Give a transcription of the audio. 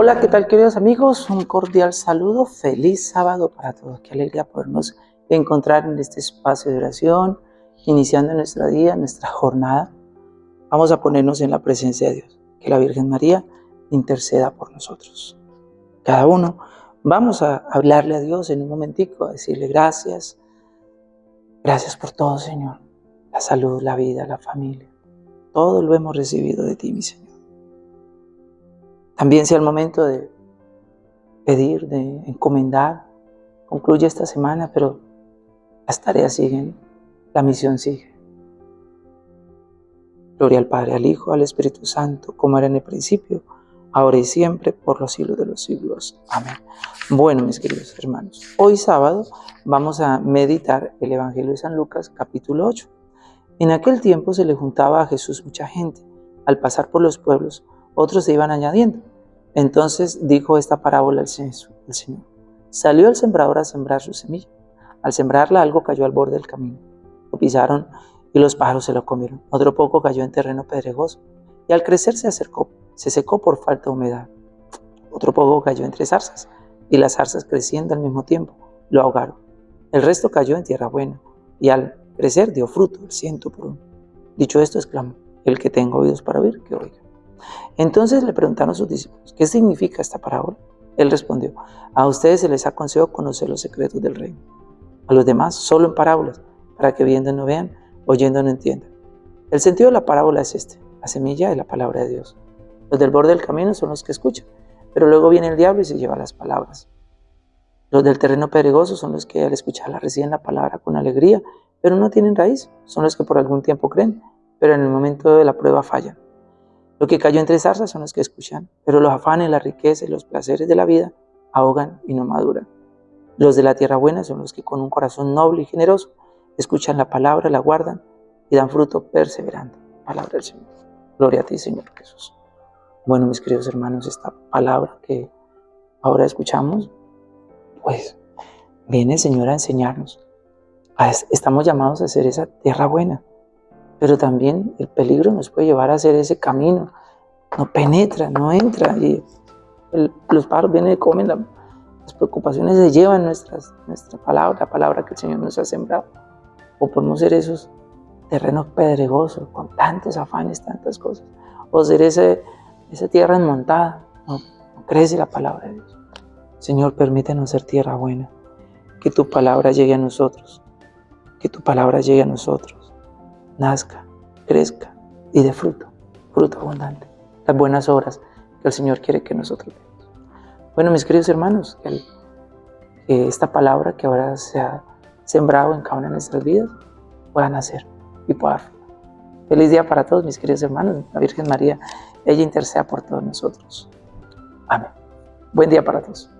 Hola, ¿qué tal queridos amigos? Un cordial saludo, feliz sábado para todos. Qué alegría podernos encontrar en este espacio de oración, iniciando nuestro día, nuestra jornada. Vamos a ponernos en la presencia de Dios. Que la Virgen María interceda por nosotros. Cada uno vamos a hablarle a Dios en un momentico, a decirle gracias. Gracias por todo, Señor. La salud, la vida, la familia. Todo lo hemos recibido de ti, mi Señor. También sea el momento de pedir, de encomendar. Concluye esta semana, pero las tareas siguen, la misión sigue. Gloria al Padre, al Hijo, al Espíritu Santo, como era en el principio, ahora y siempre, por los siglos de los siglos. Amén. Bueno, mis queridos hermanos, hoy sábado vamos a meditar el Evangelio de San Lucas, capítulo 8. En aquel tiempo se le juntaba a Jesús mucha gente. Al pasar por los pueblos, otros se iban añadiendo. Entonces dijo esta parábola el Señor. Salió el sembrador a sembrar su semilla. Al sembrarla algo cayó al borde del camino. Lo pisaron y los pájaros se lo comieron. Otro poco cayó en terreno pedregoso y al crecer se acercó, se secó por falta de humedad. Otro poco cayó entre zarzas y las zarzas creciendo al mismo tiempo lo ahogaron. El resto cayó en tierra buena y al crecer dio fruto el ciento por uno. Dicho esto, exclamó, el que tenga oídos para oír, que oiga. Entonces le preguntaron a sus discípulos, ¿qué significa esta parábola? Él respondió, a ustedes se les ha concedido conocer los secretos del reino. A los demás, solo en parábolas, para que viendo no vean, oyendo no entiendan. El sentido de la parábola es este, la semilla de la palabra de Dios. Los del borde del camino son los que escuchan, pero luego viene el diablo y se lleva las palabras. Los del terreno pedregoso son los que al escucharla reciben la palabra con alegría, pero no tienen raíz. Son los que por algún tiempo creen, pero en el momento de la prueba fallan. Lo que cayó entre zarzas son los que escuchan, pero los afanes, la riqueza y los placeres de la vida ahogan y no maduran. Los de la tierra buena son los que con un corazón noble y generoso escuchan la palabra, la guardan y dan fruto perseverante. Palabra del Señor. Gloria a ti, Señor Jesús. Bueno, mis queridos hermanos, esta palabra que ahora escuchamos, pues viene Señor a enseñarnos. Estamos llamados a ser esa tierra buena, pero también el peligro nos puede llevar a hacer ese camino. No penetra, no entra. Y los pájaros vienen y comen, las preocupaciones se llevan nuestras, nuestra palabra, la palabra que el Señor nos ha sembrado. O podemos ser esos terrenos pedregosos, con tantos afanes, tantas cosas. O ser ese, esa tierra enmontada. No, no crece la palabra de Dios. Señor, permítenos ser tierra buena. Que tu palabra llegue a nosotros. Que tu palabra llegue a nosotros nazca, crezca y dé fruto, fruto abundante. Las buenas obras que el Señor quiere que nosotros demos. Bueno, mis queridos hermanos, que, esta palabra que ahora se ha sembrado en cada una de nuestras vidas pueda nacer y pueda dar. Feliz día para todos, mis queridos hermanos. La Virgen María, ella interceda por todos nosotros. Amén. Buen día para todos.